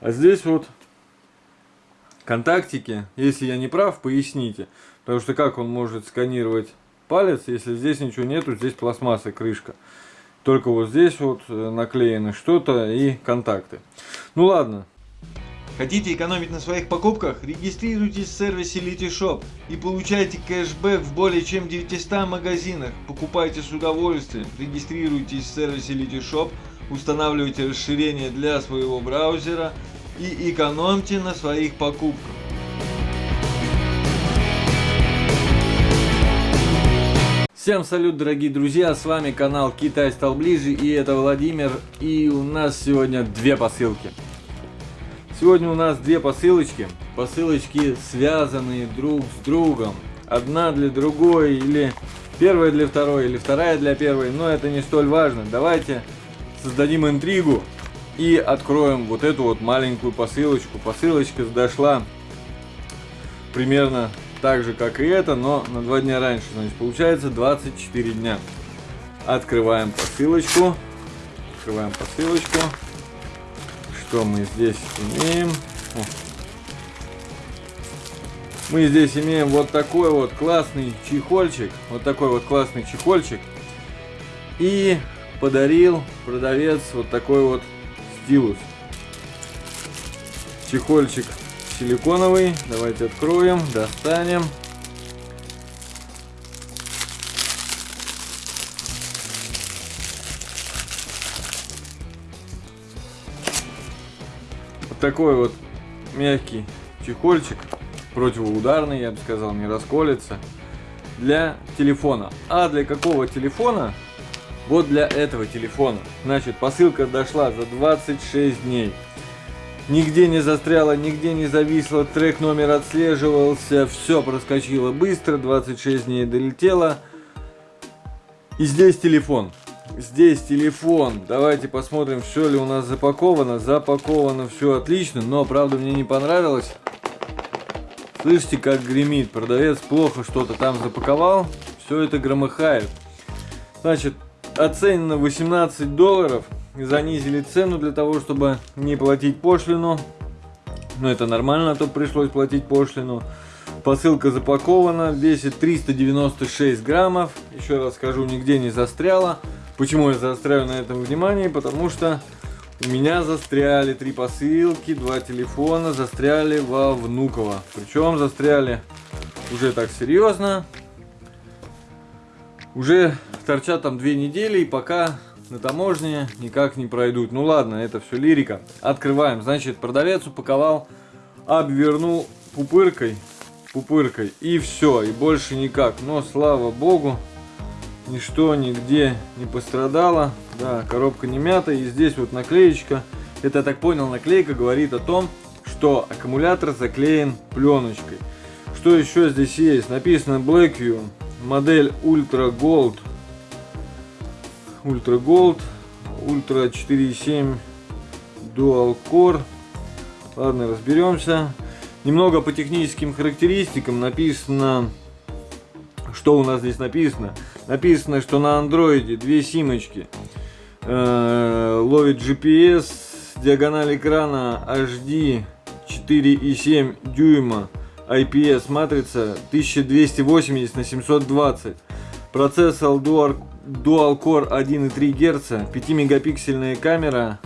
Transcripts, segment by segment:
А здесь вот контактики. Если я не прав, поясните. Потому что как он может сканировать палец, если здесь ничего нету, здесь пластмасса, крышка. Только вот здесь вот э, наклеено что-то и контакты. Ну ладно. Хотите экономить на своих покупках? Регистрируйтесь в сервисе Litishop и получайте кэшбэк в более чем 900 магазинах. Покупайте с удовольствием. Регистрируйтесь в сервисе Litishop, устанавливайте расширение для своего браузера и экономьте на своих покупках. Всем салют, дорогие друзья, с вами канал Китай стал ближе, и это Владимир, и у нас сегодня две посылки. Сегодня у нас две посылочки, посылочки связанные друг с другом. Одна для другой, или первая для второй, или вторая для первой, но это не столь важно. Давайте создадим интригу и откроем вот эту вот маленькую посылочку. Посылочка дошла примерно так же, как и это, но на два дня раньше. Значит, получается 24 дня. Открываем посылочку. Открываем посылочку. Что мы здесь имеем? О. Мы здесь имеем вот такой вот классный чехольчик. Вот такой вот классный чехольчик. И подарил продавец вот такой вот стилус. Чехольчик силиконовый. Давайте откроем, достанем. Вот такой вот мягкий чехольчик, противоударный, я бы сказал, не расколется, для телефона. А для какого телефона? Вот для этого телефона. Значит, посылка дошла за 26 дней. Нигде не застряло, нигде не зависло, трек номер отслеживался, все проскочило быстро, 26 дней долетело. И здесь телефон. Здесь телефон. Давайте посмотрим, все ли у нас запаковано. Запаковано все отлично, но правда мне не понравилось. Слышите, как гремит. Продавец плохо что-то там запаковал. Все это громыхает. Значит, оценено 18 долларов занизили цену для того, чтобы не платить пошлину. Но это нормально, а то пришлось платить пошлину. Посылка запакована, весит 396 граммов. Еще раз скажу, нигде не застряла. Почему я заостряю на этом внимание? Потому что у меня застряли три посылки, два телефона застряли во Внуково. Причем застряли уже так серьезно. Уже торчат там две недели и пока на таможне никак не пройдут. Ну ладно, это все лирика. Открываем. Значит, продавец упаковал, обвернул пупыркой, пупыркой и все, и больше никак. Но слава богу, ничто нигде не пострадало. Да, коробка не мята, и здесь вот наклеечка. Это, я так понял, наклейка говорит о том, что аккумулятор заклеен пленочкой. Что еще здесь есть? Написано Blackview, модель Ultra Gold Ультра Gold, Ультра 4.7 Dual Core. Ладно, разберемся. Немного по техническим характеристикам написано, что у нас здесь написано. Написано, что на андроиде две симочки э, ловит GPS, диагональ экрана HD 4,7 дюйма, IPS матрица 1280 на 720, процессор Dual Dual Core 1,3 Гц, 5-мегапиксельная камера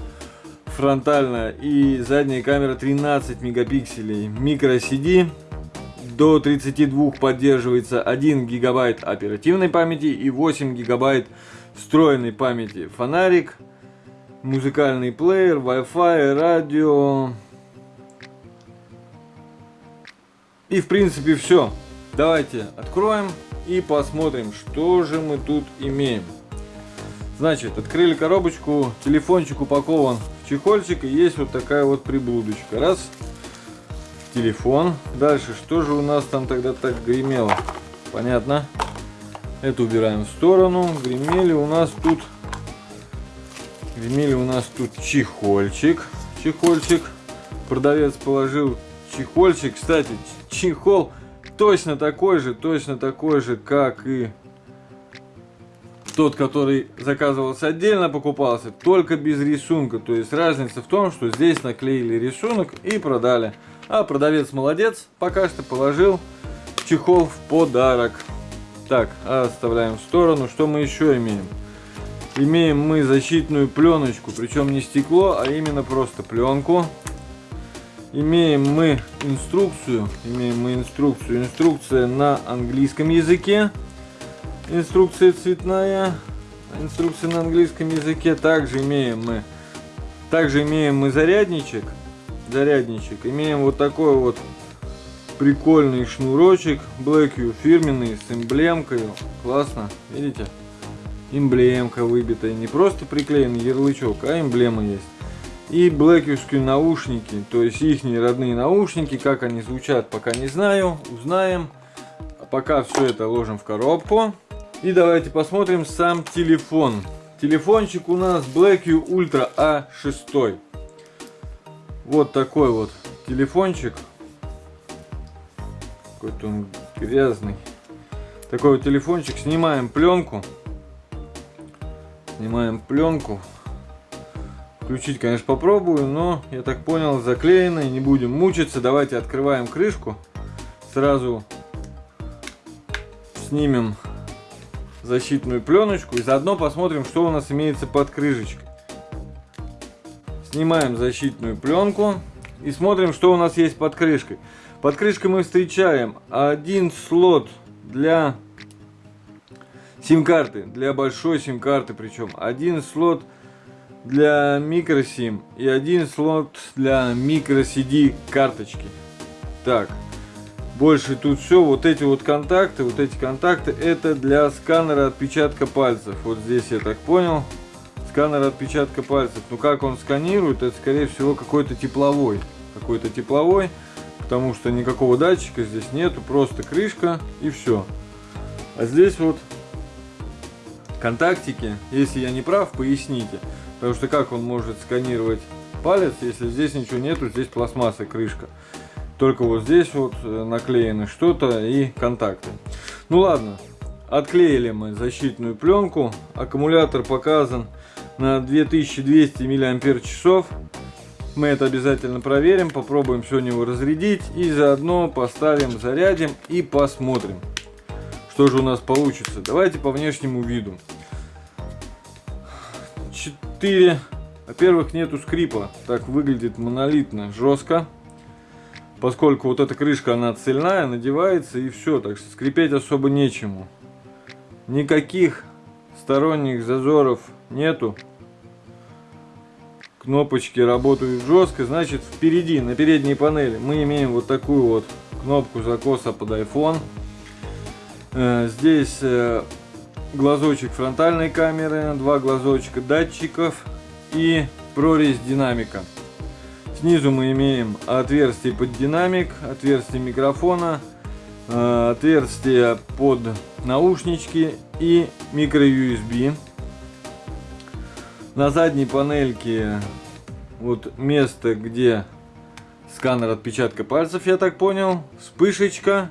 фронтальная и задняя камера 13 мегапикселей, микро CD, до 32 поддерживается 1 гигабайт оперативной памяти и 8 гигабайт встроенной памяти, фонарик, музыкальный плеер, Wi-Fi, радио. И в принципе все. Давайте откроем и посмотрим, что же мы тут имеем. Значит, открыли коробочку, телефончик упакован в чехольчик и есть вот такая вот приблудочка. Раз, телефон. Дальше, что же у нас там тогда так гремело? Понятно. Это убираем в сторону. Гремели у нас тут, гремели у нас тут чехольчик. Чехольчик. Продавец положил чехольчик. Кстати, чехол точно такой же, точно такой же, как и тот, который заказывался отдельно, покупался только без рисунка. То есть разница в том, что здесь наклеили рисунок и продали. А продавец молодец, пока что положил чехол в подарок. Так, оставляем в сторону. Что мы еще имеем? Имеем мы защитную пленочку, причем не стекло, а именно просто пленку. Имеем мы инструкцию, имеем мы инструкцию, инструкция на английском языке, инструкция цветная, инструкция на английском языке. Также имеем мы, также имеем мы зарядничек, зарядничек. Имеем вот такой вот прикольный шнурочек, Black U фирменный с эмблемкой, классно, видите? Эмблемка выбитая, не просто приклеенный ярлычок, а эмблема есть. И блэкевские наушники, то есть их родные наушники, как они звучат, пока не знаю, узнаем. А пока все это ложим в коробку. И давайте посмотрим сам телефон. Телефончик у нас BlackView Ultra A6. Вот такой вот телефончик. Какой-то он грязный. Такой вот телефончик. Снимаем пленку. Снимаем пленку. Включить, конечно, попробую, но, я так понял, заклеено и не будем мучиться. Давайте открываем крышку. Сразу снимем защитную пленочку и заодно посмотрим, что у нас имеется под крышечкой. Снимаем защитную пленку и смотрим, что у нас есть под крышкой. Под крышкой мы встречаем один слот для сим-карты, для большой сим-карты причем. Один слот для микросим и один слот для microCD карточки. Так, больше тут все, вот эти вот контакты, вот эти контакты, это для сканера отпечатка пальцев. Вот здесь я так понял, сканер отпечатка пальцев. Ну как он сканирует, это скорее всего какой-то тепловой, какой-то тепловой, потому что никакого датчика здесь нету, просто крышка и все. А здесь вот контактики, если я не прав, поясните. Потому что как он может сканировать палец, если здесь ничего нету, здесь пластмасса, крышка. Только вот здесь вот э, наклеено что-то и контакты. Ну ладно, отклеили мы защитную пленку. Аккумулятор показан на 2200 мАч. Мы это обязательно проверим, попробуем сегодня его разрядить и заодно поставим, зарядим и посмотрим, что же у нас получится. Давайте по внешнему виду. 4. Во-первых, нету скрипа. Так выглядит монолитно, жестко. Поскольку вот эта крышка, она цельная, надевается и все. Так что скрипеть особо нечему. Никаких сторонних зазоров нету. Кнопочки работают жестко. Значит, впереди, на передней панели, мы имеем вот такую вот кнопку закоса под iPhone. Э, здесь э, глазочек фронтальной камеры, два глазочка датчиков и прорезь динамика. Снизу мы имеем отверстие под динамик, отверстие микрофона, э, отверстие под наушнички и микро USB. На задней панельке вот место, где сканер отпечатка пальцев, я так понял, вспышечка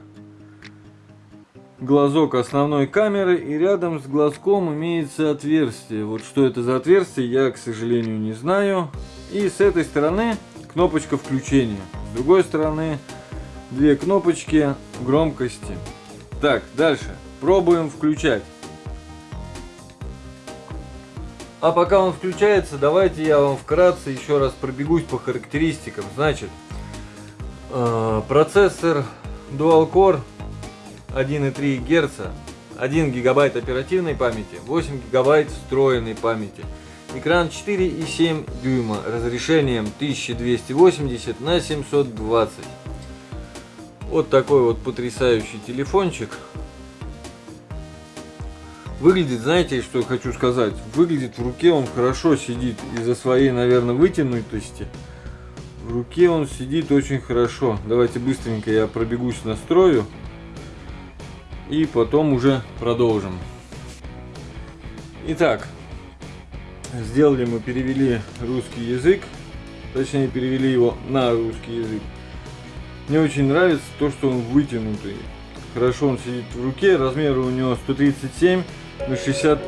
глазок основной камеры и рядом с глазком имеется отверстие. Вот что это за отверстие, я, к сожалению, не знаю. И с этой стороны кнопочка включения. С другой стороны две кнопочки громкости. Так, дальше. Пробуем включать. А пока он включается, давайте я вам вкратце еще раз пробегусь по характеристикам. Значит, э, процессор Dual Core 1,3 Гц, 1 гигабайт оперативной памяти, 8 гигабайт встроенной памяти. Экран 4,7 дюйма, разрешением 1280 на 720. Вот такой вот потрясающий телефончик. Выглядит, знаете, что я хочу сказать? Выглядит в руке он хорошо сидит из-за своей, наверное, вытянутости. В руке он сидит очень хорошо. Давайте быстренько я пробегусь настрою и потом уже продолжим. Итак, сделали мы, перевели русский язык, точнее перевели его на русский язык. Мне очень нравится то, что он вытянутый. Хорошо он сидит в руке, размер у него 137 на 60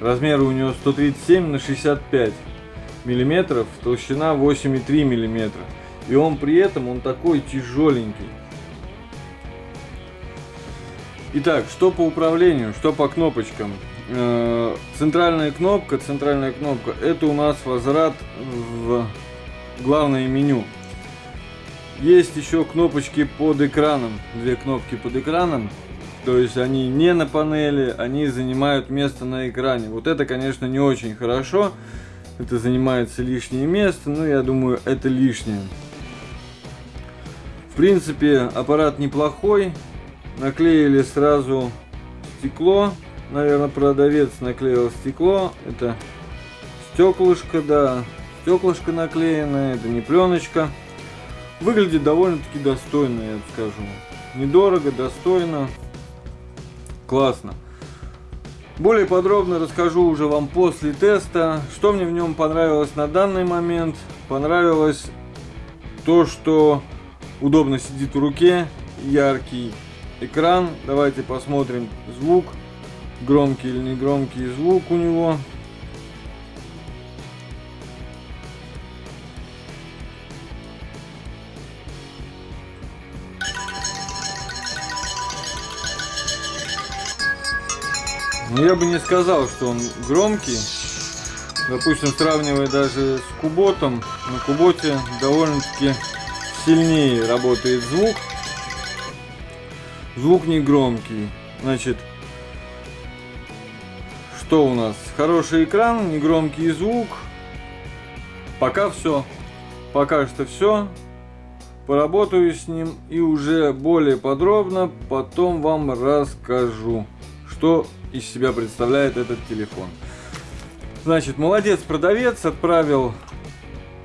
Размер у него 137 на 65 миллиметров, толщина 8,3 миллиметра. И он при этом, он такой тяжеленький. Итак, что по управлению, что по кнопочкам. Э, центральная кнопка, центральная кнопка, это у нас возврат в главное меню. Есть еще кнопочки под экраном, две кнопки под экраном. То есть они не на панели, они занимают место на экране. Вот это, конечно, не очень хорошо. Это занимается лишнее место, но я думаю, это лишнее. В принципе, аппарат неплохой наклеили сразу стекло. Наверное, продавец наклеил стекло. Это стеклышко, да. Стеклышко наклеено, это не пленочка. Выглядит довольно-таки достойно, я скажу. Недорого, достойно. Классно. Более подробно расскажу уже вам после теста. Что мне в нем понравилось на данный момент. Понравилось то, что удобно сидит в руке, яркий экран. Давайте посмотрим звук. Громкий или не громкий звук у него. Но я бы не сказал, что он громкий. Допустим, сравнивая даже с куботом, на куботе довольно-таки сильнее работает звук. Звук не громкий. Значит, что у нас? Хороший экран, негромкий звук. Пока все. Пока что все. Поработаю с ним и уже более подробно потом вам расскажу, что из себя представляет этот телефон. Значит, молодец продавец, отправил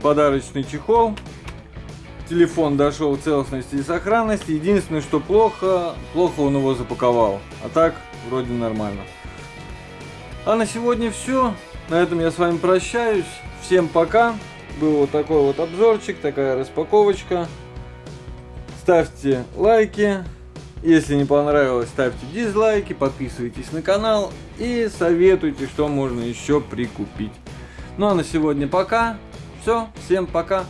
подарочный чехол телефон дошел целостности и сохранности. Единственное, что плохо, плохо он его запаковал. А так, вроде нормально. А на сегодня все. На этом я с вами прощаюсь. Всем пока. Был вот такой вот обзорчик, такая распаковочка. Ставьте лайки. Если не понравилось, ставьте дизлайки, подписывайтесь на канал и советуйте, что можно еще прикупить. Ну а на сегодня пока. Все, всем пока.